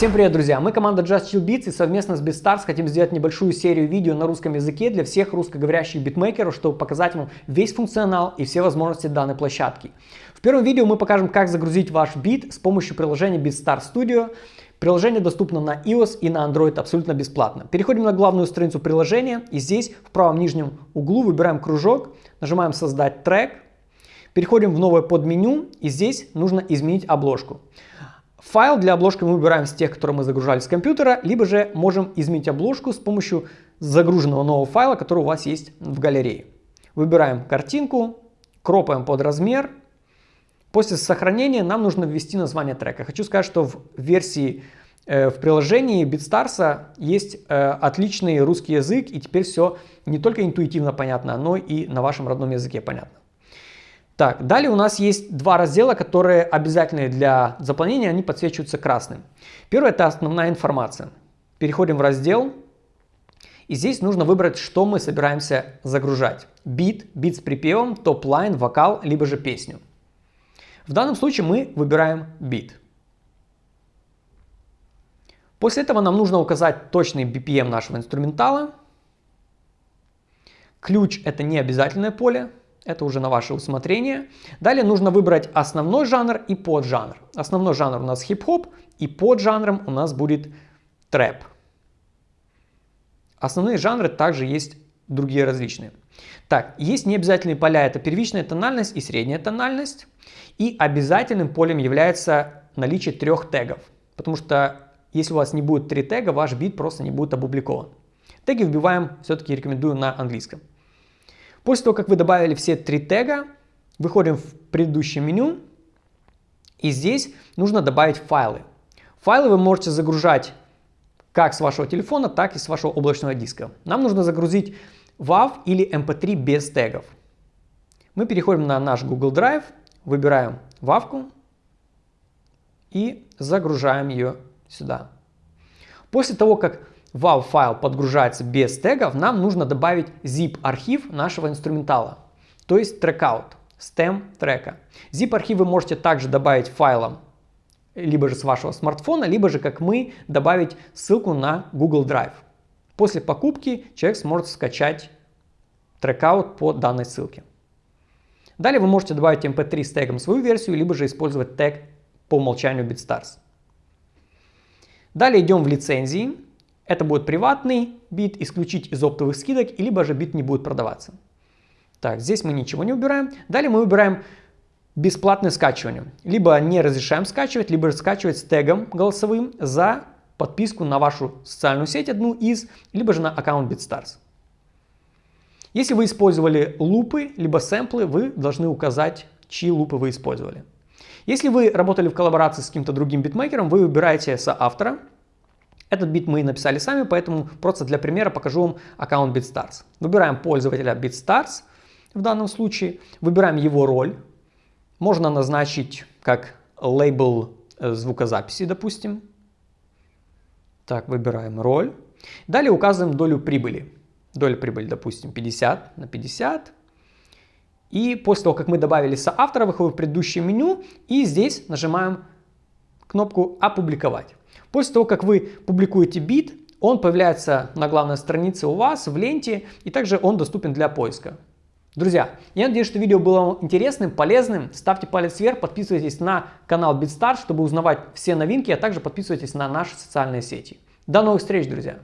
Всем привет, друзья! Мы команда Just Chill Beats и совместно с BeatStars хотим сделать небольшую серию видео на русском языке для всех русскоговорящих битмейкеров, чтобы показать вам весь функционал и все возможности данной площадки. В первом видео мы покажем, как загрузить ваш бит с помощью приложения BeatStars Studio. Приложение доступно на iOS и на Android абсолютно бесплатно. Переходим на главную страницу приложения и здесь в правом нижнем углу выбираем кружок, нажимаем «Создать трек», переходим в новое подменю и здесь нужно изменить обложку. Файл для обложки мы выбираем с тех, которые мы загружали с компьютера, либо же можем изменить обложку с помощью загруженного нового файла, который у вас есть в галерее. Выбираем картинку, кропаем под размер. После сохранения нам нужно ввести название трека. Хочу сказать, что в версии э, в приложении BeatStars есть э, отличный русский язык, и теперь все не только интуитивно понятно, но и на вашем родном языке понятно. Так, далее у нас есть два раздела, которые обязательны для заполнения, они подсвечиваются красным. Первый это основная информация. Переходим в раздел, и здесь нужно выбрать, что мы собираемся загружать. Бит, бит с припевом, topline, вокал, либо же песню. В данном случае мы выбираем бит. После этого нам нужно указать точный BPM нашего инструментала. Ключ это не обязательное поле, это уже на ваше усмотрение. Далее нужно выбрать основной жанр и поджанр. Основной жанр у нас хип-хоп и поджанром у нас будет трэп. Основные жанры также есть другие различные. Так, есть необязательные поля, это первичная тональность и средняя тональность. И обязательным полем является наличие трех тегов. Потому что если у вас не будет три тега, ваш бит просто не будет опубликован. Теги вбиваем, все-таки рекомендую на английском. После того, как вы добавили все три тега, выходим в предыдущее меню. И здесь нужно добавить файлы. Файлы вы можете загружать как с вашего телефона, так и с вашего облачного диска. Нам нужно загрузить WAV или MP3 без тегов. Мы переходим на наш Google Drive, выбираем WAV и загружаем ее сюда. После того, как WAV файл подгружается без тегов, нам нужно добавить zip архив нашего инструментала, то есть trackout, stem трека. Zip архив вы можете также добавить файлом либо же с вашего смартфона, либо же как мы добавить ссылку на Google Drive. После покупки человек сможет скачать трекаут по данной ссылке. Далее вы можете добавить mp3 с тегом свою версию, либо же использовать тег по умолчанию BitStars. Далее идем в лицензии. Это будет приватный бит, исключить из оптовых скидок, либо же бит не будет продаваться. Так, здесь мы ничего не убираем. Далее мы выбираем бесплатное скачивание. Либо не разрешаем скачивать, либо скачивать с тегом голосовым за подписку на вашу социальную сеть одну из, либо же на аккаунт BitStars. Если вы использовали лупы, либо сэмплы, вы должны указать, чьи лупы вы использовали. Если вы работали в коллаборации с каким-то другим битмейкером, вы выбираете соавтора, этот бит мы написали сами, поэтому просто для примера покажу вам аккаунт BitStars. Выбираем пользователя BitStars в данном случае, выбираем его роль. Можно назначить как лейбл э, звукозаписи, допустим. Так, выбираем роль. Далее указываем долю прибыли. Доля прибыли, допустим, 50 на 50. И после того, как мы добавили соавтора, выходим в предыдущее меню и здесь нажимаем кнопку «Опубликовать». После того, как вы публикуете бит, он появляется на главной странице у вас в ленте, и также он доступен для поиска. Друзья, я надеюсь, что видео было интересным, полезным. Ставьте палец вверх, подписывайтесь на канал BitStars, чтобы узнавать все новинки, а также подписывайтесь на наши социальные сети. До новых встреч, друзья!